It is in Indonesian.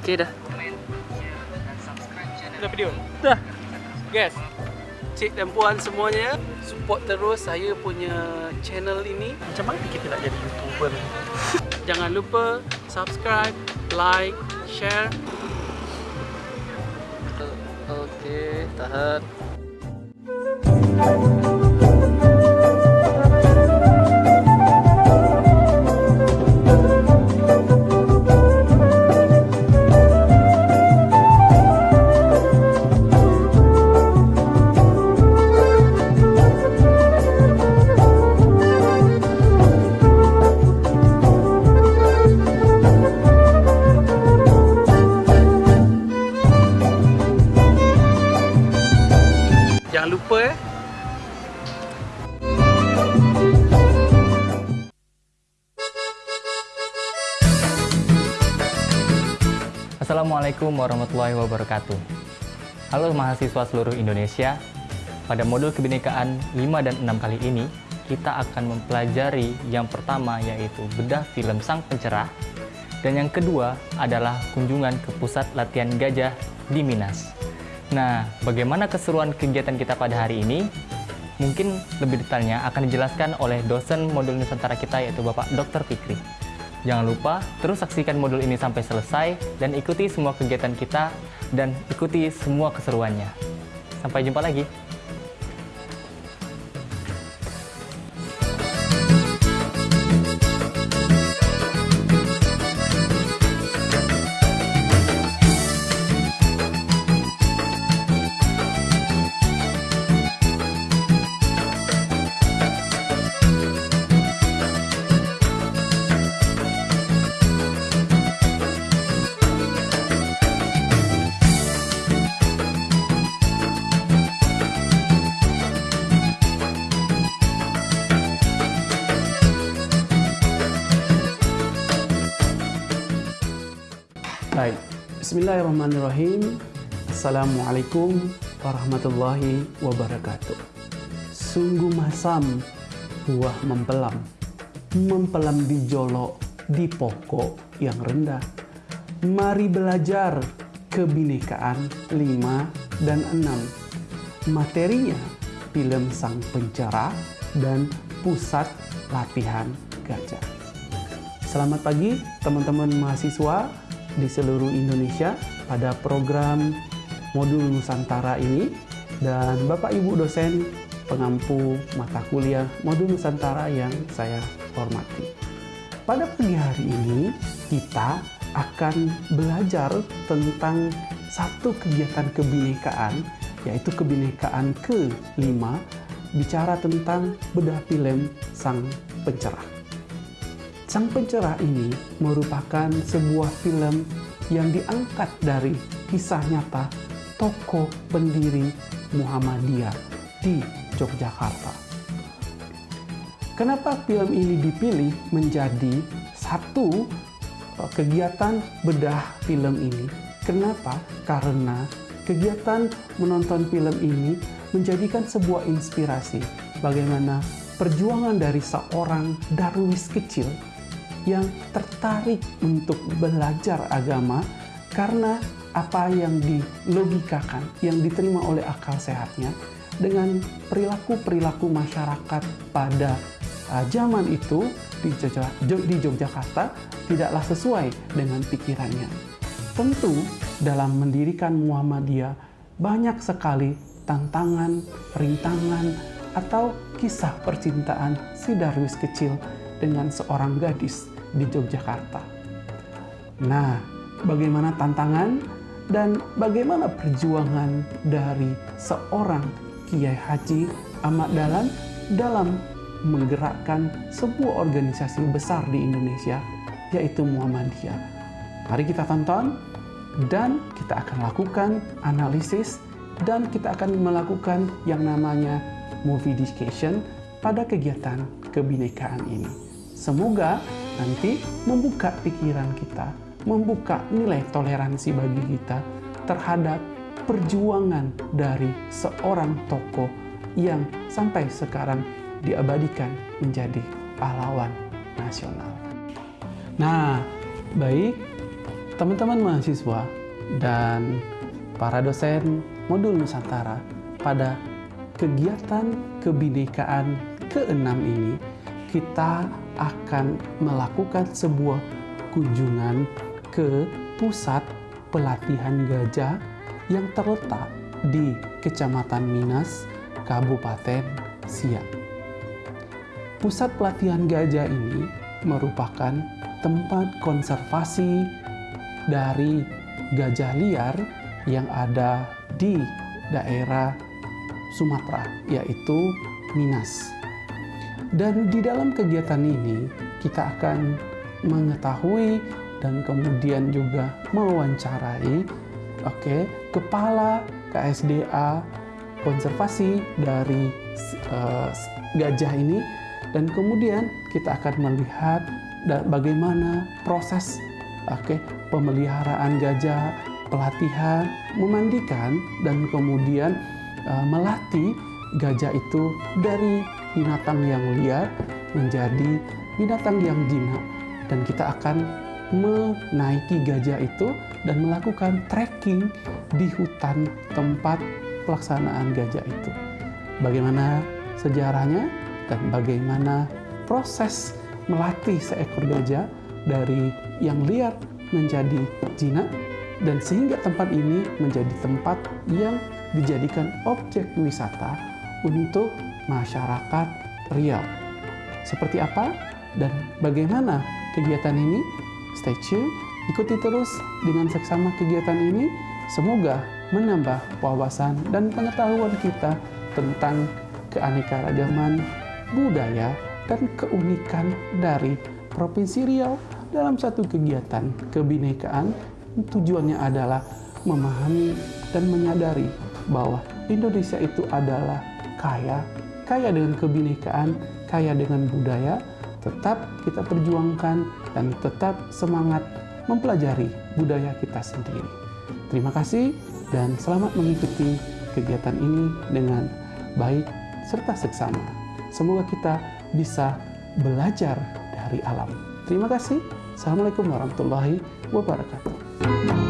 Oke dah. Dah video? Dah. Guys, cik dan puan semuanya, support terus saya punya channel ini. Macam mana kita nak jadi YouTuber? Jangan lupa subscribe, like, share. Okey, tahan. Assalamualaikum warahmatullahi wabarakatuh. Halo mahasiswa seluruh Indonesia. Pada modul kebinekaan 5 dan 6 kali ini, kita akan mempelajari yang pertama yaitu bedah film Sang Pencerah dan yang kedua adalah kunjungan ke pusat latihan gajah di Minas. Nah, bagaimana keseruan kegiatan kita pada hari ini? Mungkin lebih detailnya akan dijelaskan oleh dosen modul Nusantara kita yaitu Bapak Dr. Fikri. Jangan lupa terus saksikan modul ini sampai selesai dan ikuti semua kegiatan kita dan ikuti semua keseruannya. Sampai jumpa lagi. Bismillahirrahmanirrahim. Assalamualaikum warahmatullahi wabarakatuh. Sungguh masam buah mempelam. Mempelam di jolok di pokok yang rendah. Mari belajar kebinekaan 5 dan 6. Materinya film Sang Pencerah dan Pusat Latihan Gajah. Selamat pagi teman-teman mahasiswa di seluruh Indonesia pada program modul Nusantara ini dan Bapak Ibu dosen pengampu mata kuliah modul Nusantara yang saya hormati. Pada pagi hari ini kita akan belajar tentang satu kegiatan kebinekaan yaitu kebinekaan ke-5 bicara tentang bedah film Sang Pencerah. Sang Pencerah ini merupakan sebuah film yang diangkat dari kisah nyata tokoh pendiri Muhammadiyah di Yogyakarta. Kenapa film ini dipilih menjadi satu uh, kegiatan bedah film ini? Kenapa? Karena kegiatan menonton film ini menjadikan sebuah inspirasi bagaimana perjuangan dari seorang darwis kecil yang tertarik untuk belajar agama karena apa yang dilogikakan, yang diterima oleh akal sehatnya dengan perilaku-perilaku masyarakat pada uh, zaman itu di, Jogja- Jo- di Yogyakarta tidaklah sesuai dengan pikirannya. Tentu dalam mendirikan Muhammadiyah banyak sekali tantangan, rintangan, atau kisah percintaan si Darwis kecil dengan seorang gadis di Yogyakarta. Nah, bagaimana tantangan dan bagaimana perjuangan dari seorang Kiai Haji Ahmad Dahlan dalam menggerakkan sebuah organisasi besar di Indonesia, yaitu Muhammadiyah. Mari kita tonton dan kita akan lakukan analisis dan kita akan melakukan yang namanya movie discussion pada kegiatan kebinekaan ini. Semoga nanti membuka pikiran kita, membuka nilai toleransi bagi kita terhadap perjuangan dari seorang tokoh yang sampai sekarang diabadikan menjadi pahlawan nasional. Nah, baik teman-teman mahasiswa dan para dosen modul Nusantara pada kegiatan kebinekaan keenam ini kita akan melakukan sebuah kunjungan ke pusat pelatihan gajah yang terletak di Kecamatan Minas, Kabupaten Siak. Pusat pelatihan gajah ini merupakan tempat konservasi dari gajah liar yang ada di daerah Sumatera, yaitu Minas. Dan di dalam kegiatan ini, kita akan mengetahui dan kemudian juga mewawancarai oke okay, kepala KSDA konservasi dari uh, gajah ini. Dan kemudian kita akan melihat bagaimana proses oke okay, pemeliharaan gajah, pelatihan, memandikan dan kemudian uh, melatih gajah itu dari binatang yang liar menjadi binatang yang jinak dan kita akan menaiki gajah itu dan melakukan trekking di hutan tempat pelaksanaan gajah itu. Bagaimana sejarahnya dan bagaimana proses melatih seekor gajah dari yang liar menjadi jinak dan sehingga tempat ini menjadi tempat yang dijadikan objek wisata untuk masyarakat Riau. Seperti apa dan bagaimana kegiatan ini? Stay tune, ikuti terus dengan seksama kegiatan ini. Semoga menambah wawasan dan pengetahuan kita tentang keanekaragaman budaya dan keunikan dari Provinsi Riau dalam satu kegiatan kebinekaan. Tujuannya adalah memahami dan menyadari bahwa Indonesia itu adalah kaya, kaya dengan kebinekaan, kaya dengan budaya, tetap kita perjuangkan dan tetap semangat mempelajari budaya kita sendiri. Terima kasih dan selamat mengikuti kegiatan ini dengan baik serta seksama. Semoga kita bisa belajar dari alam. Terima kasih. Assalamualaikum warahmatullahi wabarakatuh.